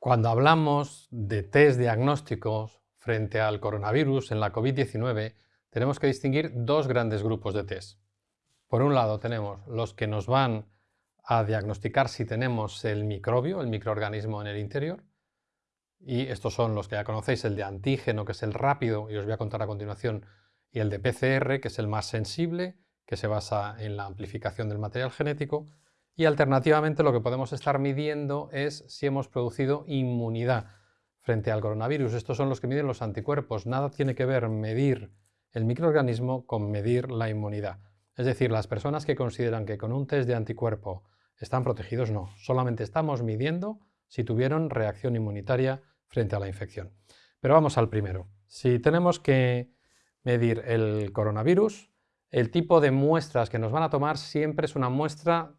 Cuando hablamos de test diagnósticos frente al coronavirus en la COVID-19, tenemos que distinguir dos grandes grupos de test. Por un lado tenemos los que nos van a diagnosticar si tenemos el microbio, el microorganismo en el interior, y estos son los que ya conocéis, el de antígeno, que es el rápido, y os voy a contar a continuación, y el de PCR, que es el más sensible, que se basa en la amplificación del material genético, y alternativamente lo que podemos estar midiendo es si hemos producido inmunidad frente al coronavirus. Estos son los que miden los anticuerpos. Nada tiene que ver medir el microorganismo con medir la inmunidad. Es decir, las personas que consideran que con un test de anticuerpo están protegidos, no. Solamente estamos midiendo si tuvieron reacción inmunitaria frente a la infección. Pero vamos al primero. Si tenemos que medir el coronavirus, el tipo de muestras que nos van a tomar siempre es una muestra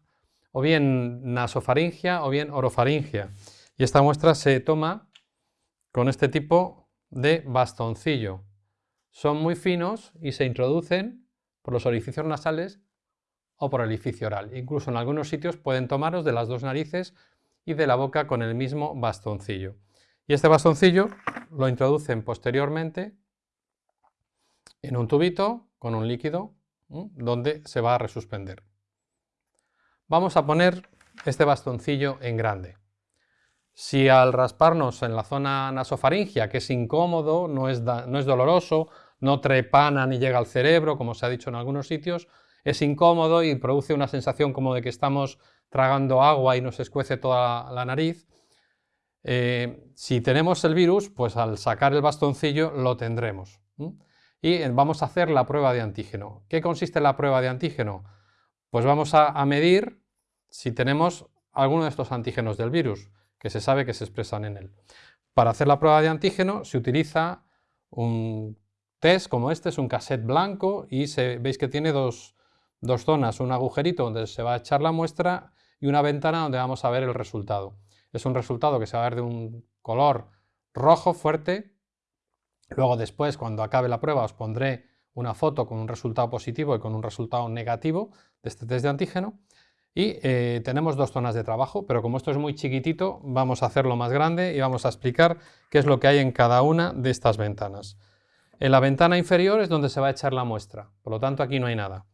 o bien nasofaringia o bien orofaringia. Y esta muestra se toma con este tipo de bastoncillo. Son muy finos y se introducen por los orificios nasales o por el orificio oral. Incluso en algunos sitios pueden tomaros de las dos narices y de la boca con el mismo bastoncillo. Y este bastoncillo lo introducen posteriormente en un tubito con un líquido donde se va a resuspender. Vamos a poner este bastoncillo en grande. Si al rasparnos en la zona nasofaringia, que es incómodo, no es, no es doloroso, no trepana ni llega al cerebro, como se ha dicho en algunos sitios, es incómodo y produce una sensación como de que estamos tragando agua y nos escuece toda la nariz. Eh, si tenemos el virus, pues al sacar el bastoncillo lo tendremos. Y vamos a hacer la prueba de antígeno. ¿Qué consiste la prueba de antígeno? Pues vamos a medir si tenemos alguno de estos antígenos del virus, que se sabe que se expresan en él. Para hacer la prueba de antígeno se utiliza un test como este, es un cassette blanco y veis que tiene dos, dos zonas, un agujerito donde se va a echar la muestra y una ventana donde vamos a ver el resultado. Es un resultado que se va a ver de un color rojo fuerte. Luego después, cuando acabe la prueba, os pondré una foto con un resultado positivo y con un resultado negativo de este test de antígeno. Y eh, tenemos dos zonas de trabajo, pero como esto es muy chiquitito, vamos a hacerlo más grande y vamos a explicar qué es lo que hay en cada una de estas ventanas. En la ventana inferior es donde se va a echar la muestra, por lo tanto aquí no hay nada.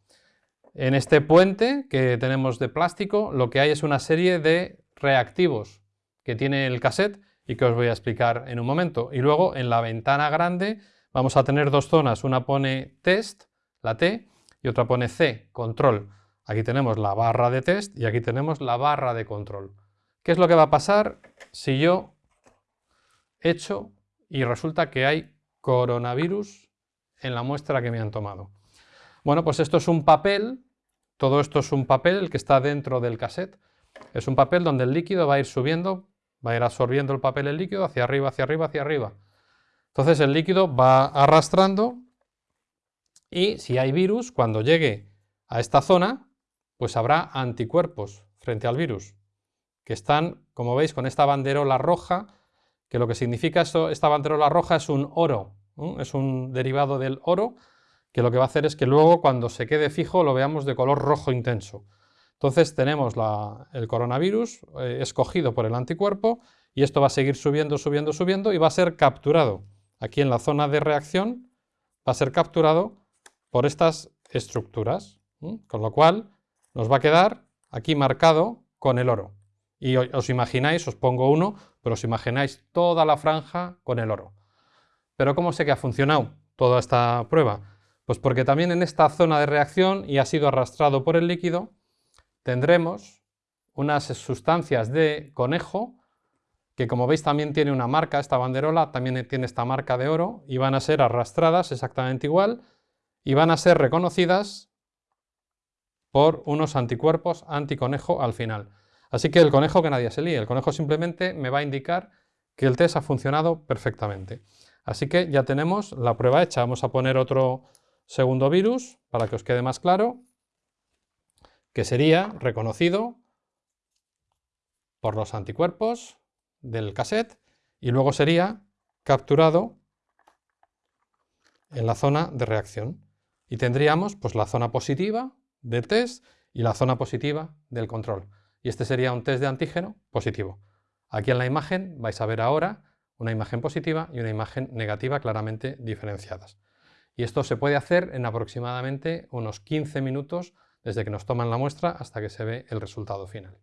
En este puente que tenemos de plástico, lo que hay es una serie de reactivos que tiene el cassette y que os voy a explicar en un momento. Y luego en la ventana grande vamos a tener dos zonas, una pone test, la T, y otra pone C, control. Aquí tenemos la barra de test y aquí tenemos la barra de control. ¿Qué es lo que va a pasar si yo echo y resulta que hay coronavirus en la muestra que me han tomado? Bueno, pues esto es un papel, todo esto es un papel el que está dentro del cassette. Es un papel donde el líquido va a ir subiendo, va a ir absorbiendo el papel el líquido hacia arriba, hacia arriba, hacia arriba. Entonces el líquido va arrastrando y si hay virus, cuando llegue a esta zona, pues habrá anticuerpos frente al virus, que están, como veis, con esta banderola roja, que lo que significa esto, esta banderola roja es un oro, es un derivado del oro, que lo que va a hacer es que luego cuando se quede fijo lo veamos de color rojo intenso. Entonces tenemos el coronavirus eh, escogido por el anticuerpo y esto va a seguir subiendo, subiendo, subiendo y va a ser capturado. Aquí en la zona de reacción va a ser capturado por estas estructuras, con lo cual nos va a quedar aquí marcado con el oro. Y os imagináis, os pongo uno, pero os imagináis toda la franja con el oro. Pero ¿cómo sé que ha funcionado toda esta prueba? Pues porque también en esta zona de reacción y ha sido arrastrado por el líquido, tendremos unas sustancias de conejo que como veis también tiene una marca, esta banderola también tiene esta marca de oro y van a ser arrastradas exactamente igual y van a ser reconocidas por unos anticuerpos anticonejo al final. Así que el conejo que nadie se líe, el conejo simplemente me va a indicar que el test ha funcionado perfectamente. Así que ya tenemos la prueba hecha. Vamos a poner otro segundo virus para que os quede más claro, que sería reconocido por los anticuerpos del cassette y luego sería capturado en la zona de reacción. Y tendríamos pues, la zona positiva del test y la zona positiva del control. Y este sería un test de antígeno positivo. Aquí en la imagen vais a ver ahora una imagen positiva y una imagen negativa claramente diferenciadas. Y esto se puede hacer en aproximadamente unos 15 minutos desde que nos toman la muestra hasta que se ve el resultado final.